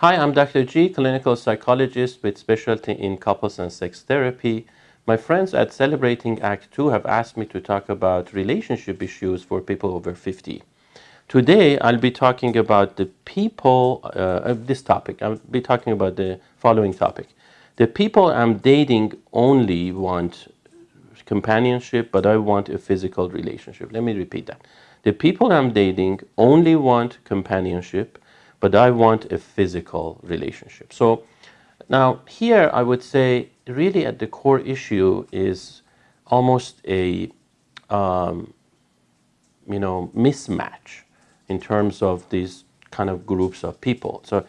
Hi, I'm Dr. G, clinical psychologist with specialty in couples and sex therapy. My friends at Celebrating Act 2 have asked me to talk about relationship issues for people over 50. Today, I'll be talking about the people, uh, this topic, I'll be talking about the following topic. The people I'm dating only want companionship, but I want a physical relationship. Let me repeat that. The people I'm dating only want companionship, but I want a physical relationship. So now here I would say really at the core issue is almost a um, you know mismatch in terms of these kind of groups of people. So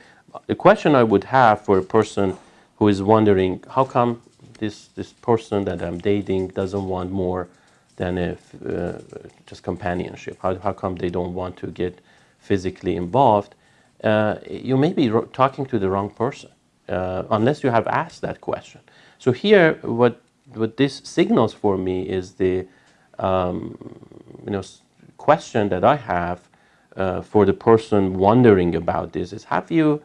the question I would have for a person who is wondering how come this this person that I'm dating doesn't want more than a, uh, just companionship? How, how come they don't want to get physically involved? Uh, you may be talking to the wrong person uh, unless you have asked that question. So here, what what this signals for me is the um, you know question that I have uh, for the person wondering about this is have you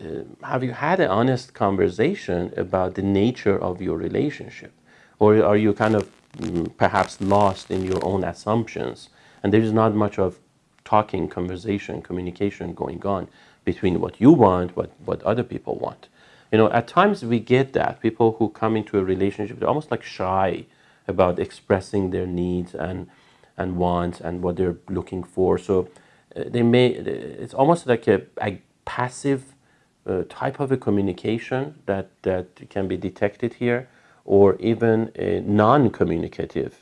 uh, have you had an honest conversation about the nature of your relationship, or are you kind of mm, perhaps lost in your own assumptions and there is not much of talking, conversation, communication going on between what you want, what, what other people want. You know, at times we get that. People who come into a relationship, they're almost like shy about expressing their needs and, and wants and what they're looking for. So uh, they may, it's almost like a, a passive uh, type of a communication that, that can be detected here, or even a non-communicative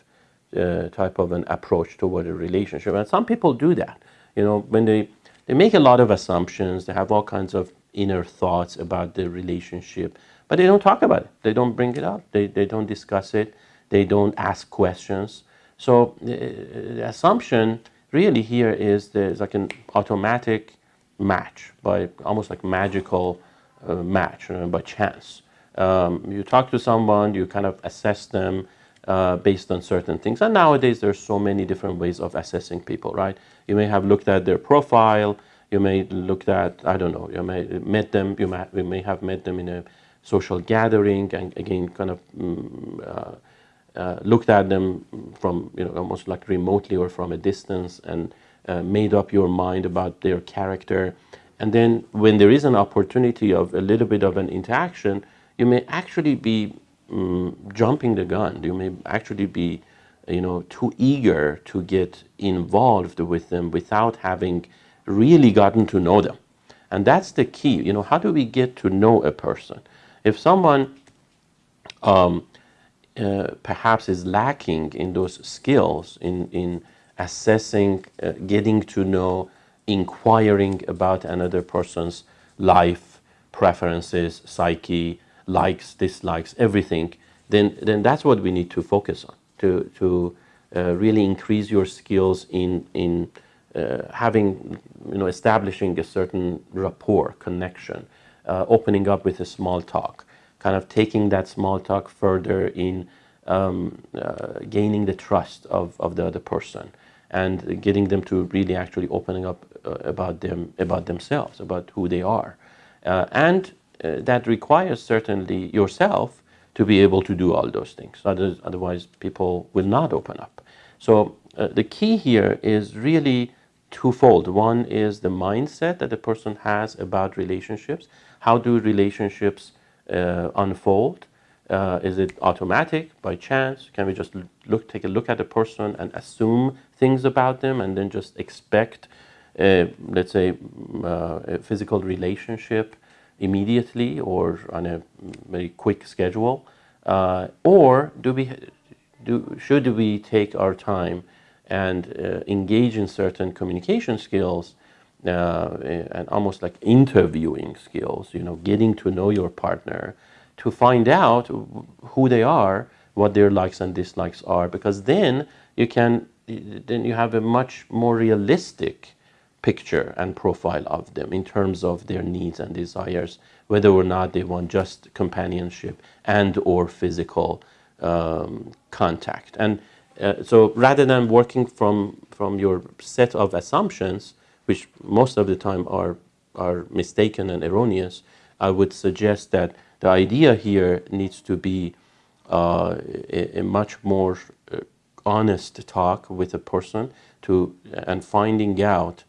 uh, type of an approach toward a relationship. And some people do that. You know, when they, they make a lot of assumptions, they have all kinds of inner thoughts about the relationship, but they don't talk about it. They don't bring it up. They, they don't discuss it. They don't ask questions. So the, the assumption really here is there's like an automatic match by almost like magical uh, match you know, by chance. Um, you talk to someone, you kind of assess them, uh, based on certain things. And nowadays, there's so many different ways of assessing people, right? You may have looked at their profile. You may looked at, I don't know, you may met them. You may, you may have met them in a social gathering and again, kind of mm, uh, uh, looked at them from, you know, almost like remotely or from a distance and uh, made up your mind about their character. And then when there is an opportunity of a little bit of an interaction, you may actually be um, jumping the gun. You may actually be, you know, too eager to get involved with them without having really gotten to know them. And that's the key. You know, how do we get to know a person? If someone um, uh, perhaps is lacking in those skills, in, in assessing, uh, getting to know, inquiring about another person's life, preferences, psyche, likes, dislikes, everything, then, then that's what we need to focus on to, to uh, really increase your skills in, in uh, having, you know, establishing a certain rapport, connection, uh, opening up with a small talk, kind of taking that small talk further in um, uh, gaining the trust of, of the other person and getting them to really actually opening up uh, about them, about themselves, about who they are. Uh, and that requires certainly yourself to be able to do all those things. Otherwise, people will not open up. So uh, the key here is really twofold. One is the mindset that the person has about relationships. How do relationships uh, unfold? Uh, is it automatic, by chance? Can we just look, take a look at a person and assume things about them and then just expect, uh, let's say, uh, a physical relationship immediately or on a very quick schedule? Uh, or do we, do, should we take our time and uh, engage in certain communication skills uh, and almost like interviewing skills, you know, getting to know your partner to find out who they are, what their likes and dislikes are, because then you can, then you have a much more realistic picture and profile of them in terms of their needs and desires, whether or not they want just companionship and or physical um, contact. And uh, so rather than working from, from your set of assumptions, which most of the time are are mistaken and erroneous, I would suggest that the idea here needs to be uh, a, a, much more uh, honest talk with a person to and finding out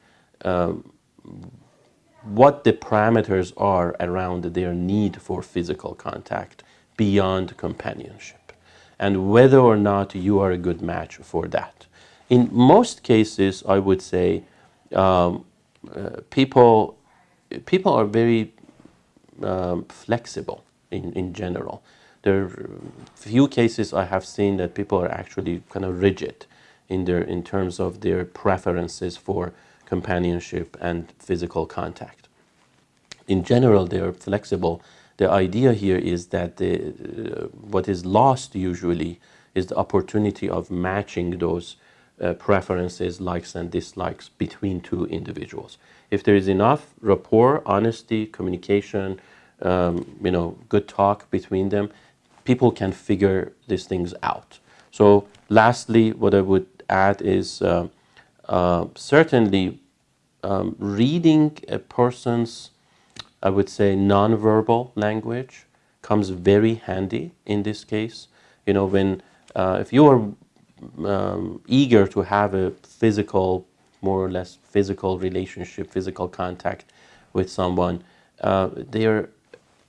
what the parameters are around their need for physical contact beyond companionship and whether or not you are a good match for that. In most cases, I would say um, uh, people, people are very um, flexible in, in general. There are few cases I have seen that people are actually kind of rigid in, their, in terms of their preferences for companionship and physical contact. In general, they are flexible. The idea here is that the, uh, what is lost usually is the opportunity of matching those uh, preferences, likes and dislikes between two individuals. If there is enough rapport, honesty, communication, um, you know, good talk between them, people can figure these things out. So lastly, what I would add is uh, uh, certainly um, reading a person's, I would say, nonverbal language comes very handy in this case. You know, when uh, if you are um, eager to have a physical, more or less physical relationship, physical contact with someone, uh, their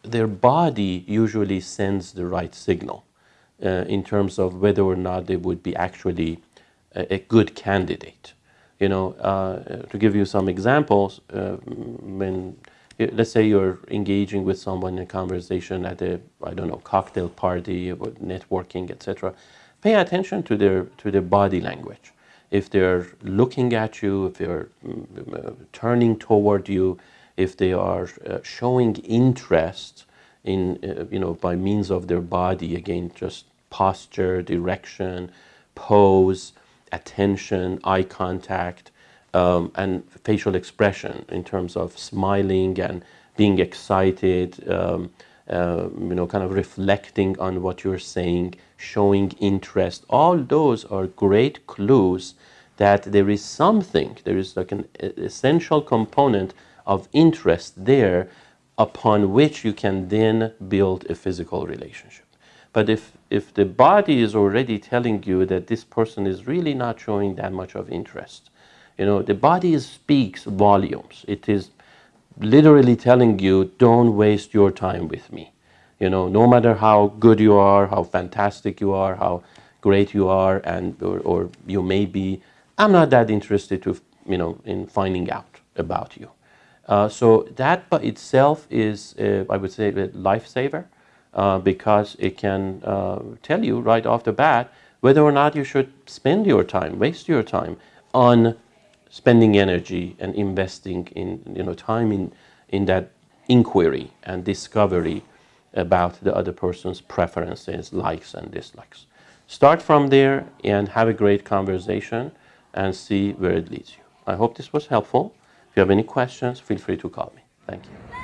their body usually sends the right signal uh, in terms of whether or not they would be actually a, a good candidate. You know, uh, to give you some examples, uh, when let's say you're engaging with someone in a conversation at a I don't know cocktail party, or networking, etc pay attention to their, to their body language. If they're looking at you, if they're mm, turning toward you, if they are uh, showing interest in, uh, you know, by means of their body, again, just posture, direction, pose, attention, eye contact, um, and facial expression in terms of smiling and being excited, um, uh, you know, kind of reflecting on what you're saying, showing interest. All those are great clues that there is something, there is like an essential component of interest there upon which you can then build a physical relationship. But if, if the body is already telling you that this person is really not showing that much of interest, you know, the body speaks volumes. It is literally telling you, don't waste your time with me. You know, no matter how good you are, how fantastic you are, how great you are, and or, or you may be, I'm not that interested to, you know, in finding out about you. Uh, so that by itself is, uh, I would say, a lifesaver uh, because it can uh, tell you right off the bat whether or not you should spend your time, waste your time on spending energy and investing in, you know, time in, in that inquiry and discovery about the other person's preferences, likes and dislikes. Start from there and have a great conversation and see where it leads you. I hope this was helpful. If you have any questions, feel free to call me. Thank you.